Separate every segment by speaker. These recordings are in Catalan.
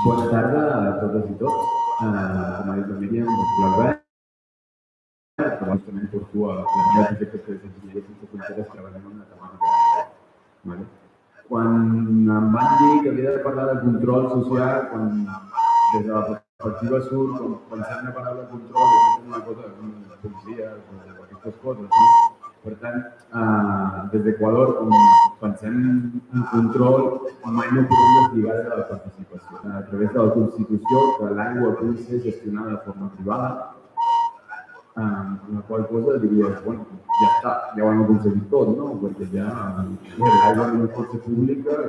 Speaker 1: Bona tarda a totes i tots. Uh, com ha dit la Míriam, soc l'Albert, que justament porto a la meva projecte de d'enginyeria sense fronteres treballant en una temàtica. Vale? Quan em van dir que havia de parlar de control social, quan des de la perspectiva surt, quan pensem en la paraula control, és una cosa com policies o aquestes coses, no? Per tant, eh, des d'Equador, com pensem en control, mai no podem deslligar de la participació. A través de la Constitució, que l'aigua pugui ser gestionada de forma privada, eh, la qual cosa diries, bueno, ja està, ja ho hem aconseguit tot, no? Perquè ja l'aigua no pot ser pública,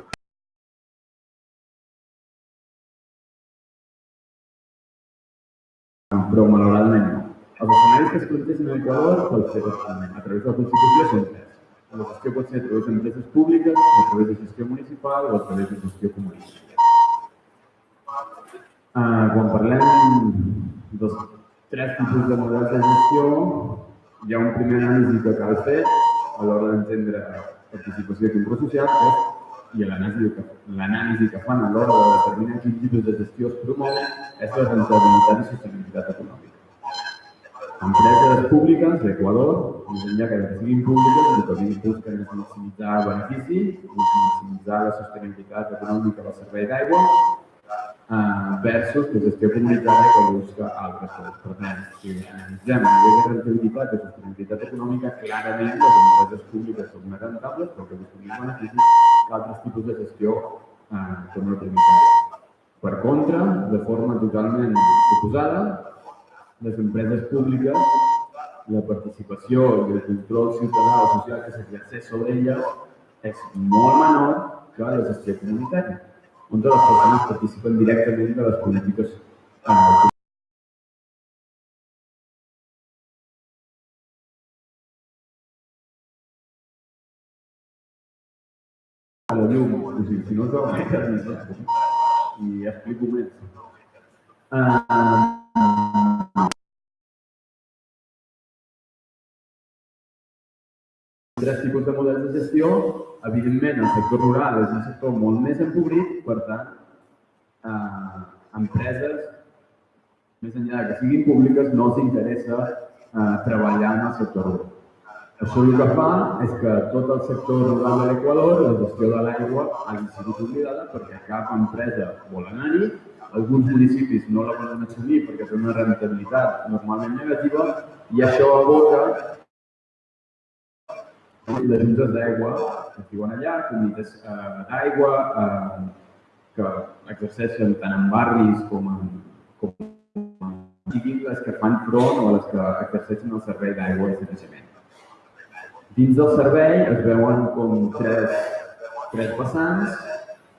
Speaker 1: però malauradament no. Els escenaris que es plantegen a Equador pel ser a través de la Constitució tres. La gestió pot ser a través d'empreses públiques, a través de gestió municipal o a través de gestió comunitària. Uh, quan parlem dels tres tipus de models de gestió, hi ha un primer anàlisi que cal fer a l'hora d'entendre participació i control social, és i l'anàlisi que, que fan a l'hora de determinar quin tipus de gestió es promou és la rentabilitat i sostenibilitat econòmica. Empreses públiques d'Equador, més enllà que siguin públiques, el que busquen és maximitzar benefici, maximitzar la sostenibilitat econòmica del servei d'aigua, uh, versus la gestió comunitària que busca altres coses. Per tant, si analitzem a nivell de rentabilitat i sostenibilitat econòmica, clarament les empreses públiques són més rentables, però que busquen beneficis que altres tipus de gestió uh, com la comunitària. Per contra, de forma totalment oposada, les empreses públiques, la participació i el control ciutadà o social que s'exerceix sobre elles és molt menor que la gestió comunitària, on les persones participen directament de les polítiques eh, a la llum, o sigui, si no trobo i explico més. Uh, tres tipus de models de gestió. Evidentment, el sector rural és un sector molt més empobrit, per tant, eh, empreses, més enllà que siguin públiques, no els interessa eh, treballar en el sector rural. Això el que fa és que tot el sector rural de l'Equador, la gestió de l'aigua, ha sigut oblidada perquè cap empresa vol anar-hi, alguns municipis no la volen assumir perquè té una rentabilitat normalment negativa i això aboca les juntes d'aigua es diuen allà, comunitats eh, d'aigua eh, que exerceixen tant en barris com en, com siguin les que fan front o les que exerceixen el servei d'aigua i sanejament. Dins del servei es veuen com tres, tres vessants,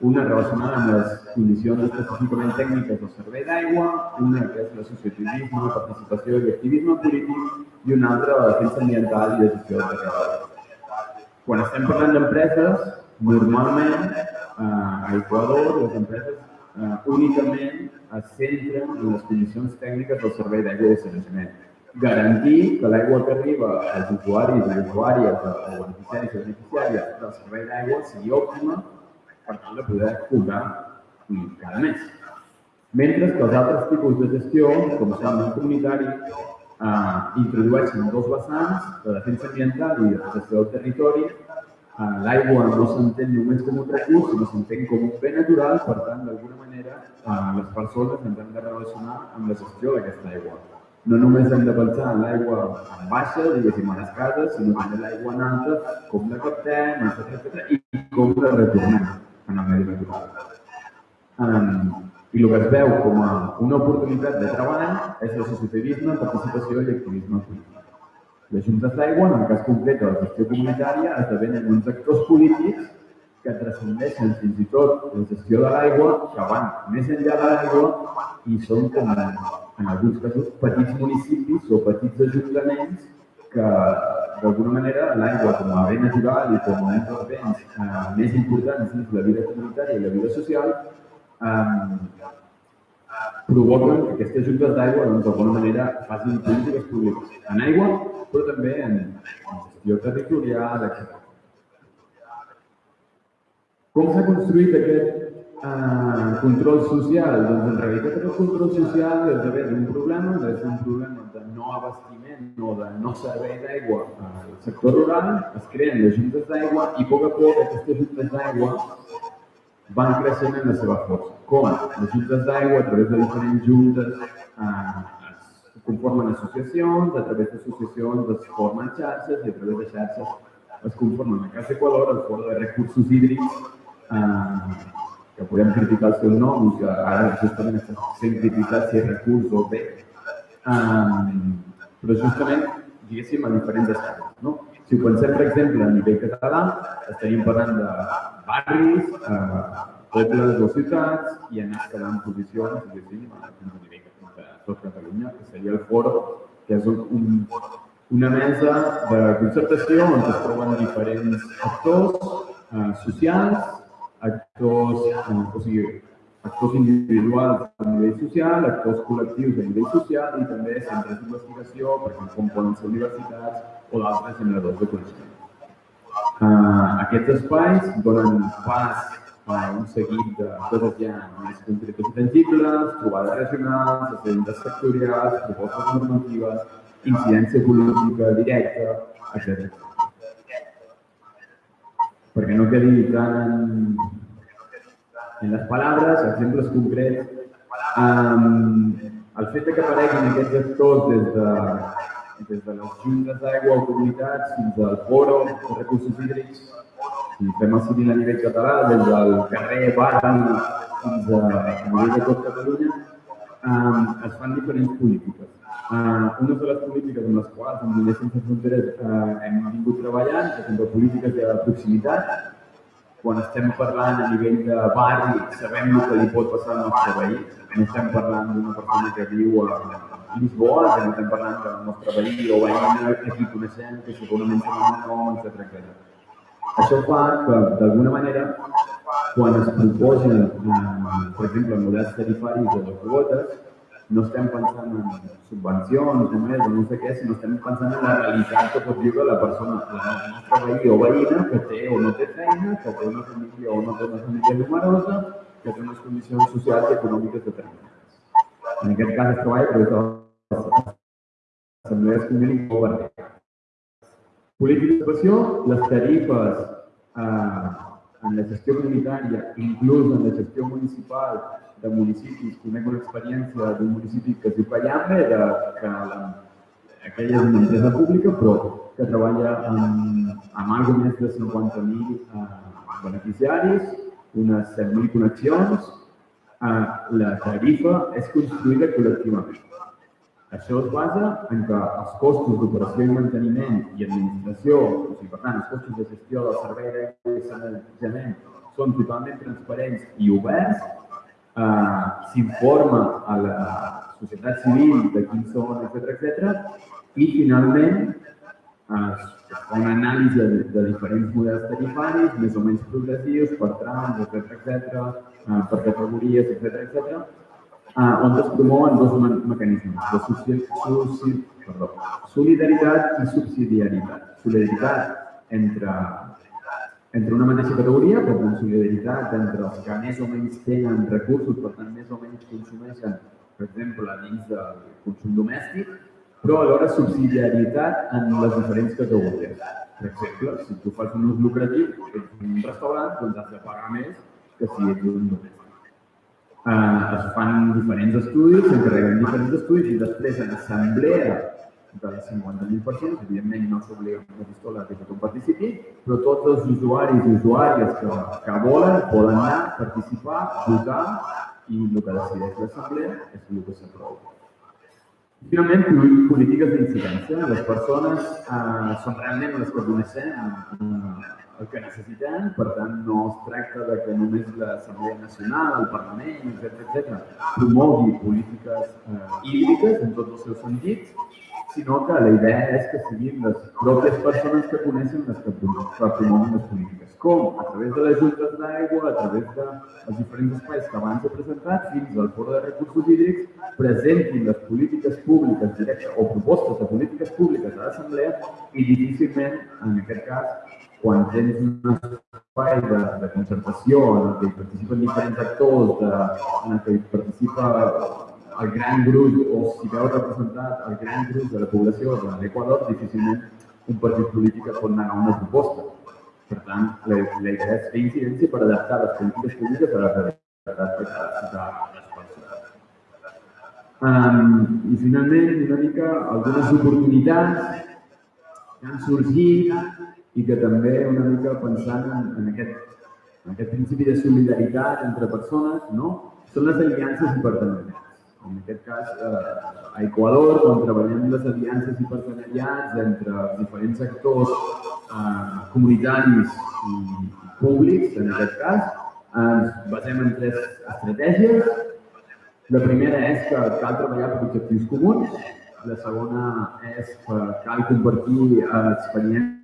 Speaker 1: una relacionada amb les condicions específicament tècniques del servei d'aigua, una que és l'associativisme, la participació i l'activisme polític i una altra la defensa ambiental i la gestió de territori. Quan estem parlant d'empreses, normalment eh, a Equador les empreses eh, únicament es centren en les condicions tècniques del servei d'aigua de sanejament. Garantir que l'aigua que arriba als usuaris i usuàries o beneficiaris i beneficiàries del servei d'aigua sigui òptima per tal de poder cobrar cada mes. Mentre que els altres tipus de gestió, com són el comunitari, eh, introdueixen dos vessants, la defensa ambiental i la gestió del territori. Eh, L'aigua no s'entén només com un recurs, sinó s'entén com un bé natural, per tant, d'alguna manera, eh, les persones ens hem de relacionar amb la gestió d'aquesta aigua. No només hem de pensar en l'aigua en baixa, diguéssim, a les cases, sinó també l'aigua en alta, com la captem, etc, i com la retornem en el medi natural. Um, i el que es veu com a una oportunitat de treball és l'associativisme, participació i activisme polític. Les juntes d'aigua, en el cas concret de la gestió comunitària, esdevenen uns actors polítics que transcendeixen fins i tot la gestió de l'aigua, que van més enllà de l'aigua i són com, en alguns casos, petits municipis o petits ajuntaments que d'alguna manera l'aigua com a bé natural i com a un dels béns eh, més importants dins la vida comunitària i la vida social eh, provoquen que aquestes juntes d'aigua doncs, d'alguna manera facin polítiques públiques en aigua, però també en, en gestió territorial, etc. Com s'ha construït aquest Uh, control social, doncs en realitat el control social és d'haver un problema, és un problema de no abastiment o de no servei d'aigua al sector rural, es creen les juntes d'aigua i a poc a poc aquestes juntes d'aigua van creixent en la seva força. Com? Les juntes d'aigua, a través de diferents juntes, uh, es conformen associacions, a través d'associacions es formen xarxes i a través de xarxes es conformen a Casa Equador, el Foro de Recursos Hídrics, uh, que podem criticar el seu nom i que ara justament està sent criticat si és recurs o bé, um, però justament, diguéssim, a diferents escales. No? Si pensem, per exemple, a nivell català, estaríem parlant de barris, eh, pobles o ciutats i anar escalant posicions, diguéssim, a nivell de tot Catalunya, que seria el foro, que és un, un, una mesa de concertació on es troben diferents actors eh, socials, actors, o sigui, actors individuals a nivell social, actors col·lectius a nivell social i també centres d'investigació, perquè com poden ser universitats o d'altres generadors de coneixement. Uh, aquests espais donen pas a un seguit de coses ja més concretes i tangibles, trobades regionals, esdeveniments sectorials, propostes normatives, incidència política directa, etc perquè no quedi tan en, les paraules, exemples concrets. Um, el fet que apareguin aquests actors des de, des de les juntes d'aigua o comunitats fins al foro de recursos hídrics, si fem el civil a nivell català, des del carrer Barri fins a, a nivell de tot Catalunya, um, es fan diferents polítiques. Uh, una de les polítiques en les quals amb Diners Sense Fronteres uh, hem vingut treballant, que són polítiques de proximitat, quan estem parlant a nivell de barri, sabem el que li pot passar al nostre veí. No estem parlant d'una persona que viu a Lisboa, que no estem parlant del nostre veí o veïna que aquí coneixem, que segurament nom, etc etc. Això fa que, d'alguna manera, quan es proposen, eh, per exemple, models tarifaris de les quotes, no estem pensant en subvencions, només, o no sé què, sinó estem pensant en la realitat que pot viure la persona, la nostra veí o veïna que té o no té feina, que té una família o no té una família numerosa, que té unes condicions socials i econòmiques determinades. En aquest cas es treballa per les assemblees comunals o Política d'ocupació, les tarifes eh, en la gestió comunitària, inclús en la gestió municipal, de municipis, conec una experiència d'un municipi que es diu Callambe, de, que la, aquella és una empresa pública, però que treballa amb, amb algo més de 50.000 eh, beneficiaris, unes 7.000 connexions. Eh, la tarifa és construïda col·lectivament. Això es basa en que els costos d'operació i manteniment i administració, o sigui, per tant, els costos de gestió del servei d'aigua i sanejament són totalment transparents i oberts eh, s'informa a la societat civil de quins són, etc etc. i finalment es fa una anàlisi de, de diferents models tarifaris, més o menys progressius, per trams, etc etc, eh, per categories, etc etc, eh, on promouen dos me mecanismes de soci perdó, solidaritat i subsidiarietat. Solidaritat entre entre una mateixa categoria, com la solidaritat entre els que més o menys tenen recursos, per tant, més o menys consumeixen, per exemple, dins del consum domèstic, però alhora subsidiarietat en les diferents categories. Per exemple, si tu fas un ús lucratiu, ets un restaurant, doncs has de pagar més que si ets un domèstic. Uh, es fan diferents estudis, s'encarreguen diferents estudis i després en assemblea de les 50.000 persones, evidentment no s'obliga una pistola que tothom participi, però tots els usuaris i usuàries que, que volen poden anar, participar, votar i el que decideix l'assemblea és el que s'aprova. Finalment, polítiques d'incidència. Les persones eh, són realment les que coneixem eh, el que necessitem, per tant, no es tracta de que només l'Assemblea Nacional, el Parlament, etc etc promogui polítiques eh, hídriques en tots els seus sentits, sinó que la idea és que siguin les pròpies persones que coneixen les que promouen les polítiques. Com? A través de les juntes d'aigua, a través dels diferents espais que abans he presentat, fins al foro de recursos hídrics, presentin les polítiques públiques directes o propostes de polítiques públiques a l'Assemblea i difícilment, en aquest cas, quan tens un espai de, de concertació en que hi participen diferents actors, de, en que hi participa el gran grup, o si veu representat el gran grup de la població de l'Equador, difícilment un partit polític pot negar una proposta. Per tant, la, la idea és fer incidència per adaptar les polítiques públiques a la realitat de, les persones. Um, I finalment, una mica algunes oportunitats que han sorgit i que també una mica pensant en, en, aquest, en aquest principi de solidaritat entre persones, no? són les aliances i partenariats. En aquest cas, eh, a Equador, quan treballem les aliances i partenariats entre diferents actors eh, comunitaris i públics, en aquest cas, ens basem en tres estratègies. La primera és que cal treballar per objectius comuns. La segona és que cal compartir eh, experiències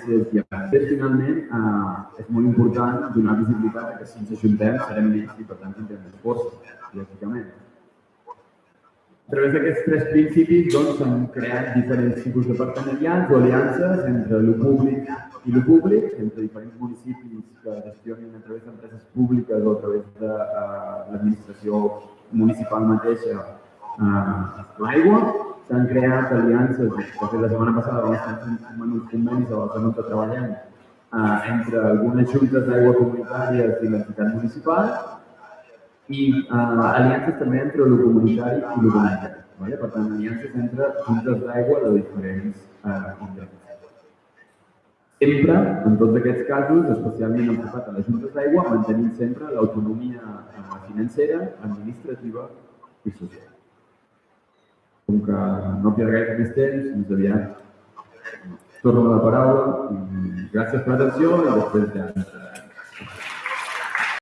Speaker 1: i després, finalment, eh, és molt important donar visibilitat que si ens ajuntem serem més i, per tant, tindrem més força, lògicament. A través d'aquests tres principis doncs, s'han creat diferents tipus de partenariats o aliances entre el públic i el públic, entre diferents municipis que gestionen a través d'empreses públiques o a través de uh, l'administració municipal mateixa uh, l'aigua, s'han creat aliances, de fet la setmana passada vam estar fent uns convenis a la que treballem eh, entre algunes juntes d'aigua comunitàries i l'entitat municipal i eh, aliances també entre el comunitari i el comunitari. Vale? Per tant, aliances entre juntes d'aigua de diferents eh, indrets. Sempre, en tots aquests casos, especialment enfocat a les juntes d'aigua, mantenint sempre l'autonomia eh, financera, administrativa i social com que no queda gaire més temps, més aviat torno la paraula gràcies per l'atenció i després ja